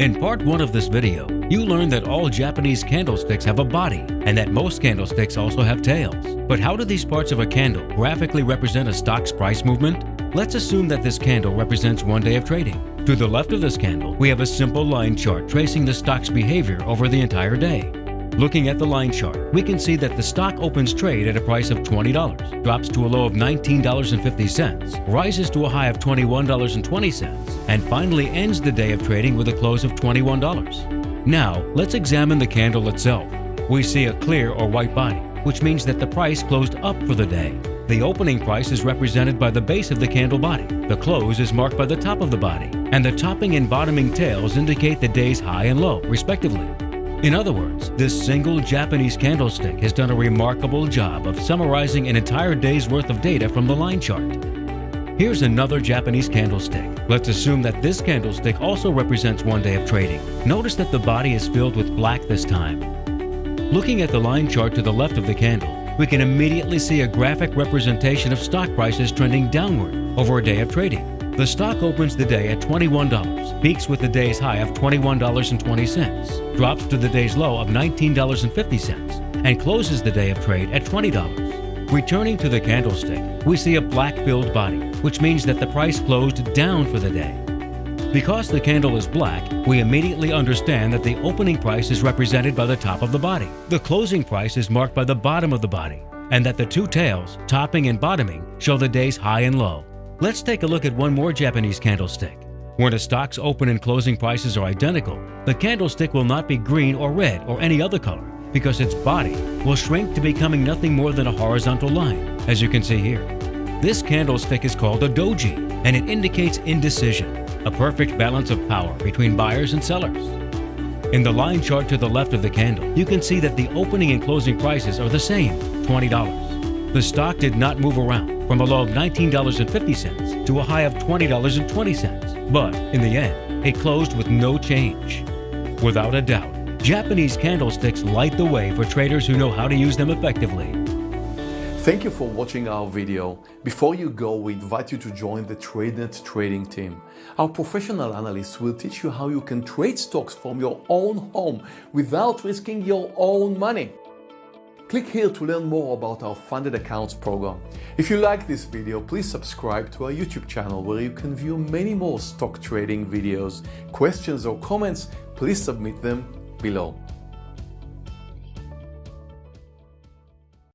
In part 1 of this video, you learned that all Japanese candlesticks have a body and that most candlesticks also have tails. But how do these parts of a candle graphically represent a stock's price movement? Let's assume that this candle represents one day of trading. To the left of this candle, we have a simple line chart tracing the stock's behavior over the entire day. Looking at the line chart, we can see that the stock opens trade at a price of $20, drops to a low of $19.50, rises to a high of $21.20, and finally ends the day of trading with a close of $21. Now, let's examine the candle itself. We see a clear or white body, which means that the price closed up for the day. The opening price is represented by the base of the candle body. The close is marked by the top of the body, and the topping and bottoming tails indicate the day's high and low, respectively. In other words, this single Japanese candlestick has done a remarkable job of summarizing an entire day's worth of data from the line chart. Here's another Japanese candlestick. Let's assume that this candlestick also represents one day of trading. Notice that the body is filled with black this time. Looking at the line chart to the left of the candle, we can immediately see a graphic representation of stock prices trending downward over a day of trading. The stock opens the day at $21, peaks with the day's high of $21.20, drops to the day's low of $19.50, and closes the day of trade at $20. Returning to the candlestick, we see a black-filled body, which means that the price closed down for the day. Because the candle is black, we immediately understand that the opening price is represented by the top of the body. The closing price is marked by the bottom of the body, and that the two tails, topping and bottoming, show the day's high and low. Let's take a look at one more Japanese candlestick. When a stock's open and closing prices are identical, the candlestick will not be green or red or any other color because its body will shrink to becoming nothing more than a horizontal line, as you can see here. This candlestick is called a doji, and it indicates indecision, a perfect balance of power between buyers and sellers. In the line chart to the left of the candle, you can see that the opening and closing prices are the same, $20. The stock did not move around from a low of $19.50 to a high of $20.20, but in the end, it closed with no change. Without a doubt, Japanese candlesticks light the way for traders who know how to use them effectively. Thank you for watching our video. Before you go, we invite you to join the TradeNet trading team. Our professional analysts will teach you how you can trade stocks from your own home without risking your own money. Click here to learn more about our Funded Accounts program. If you like this video, please subscribe to our YouTube channel where you can view many more stock trading videos. Questions or comments, please submit them below.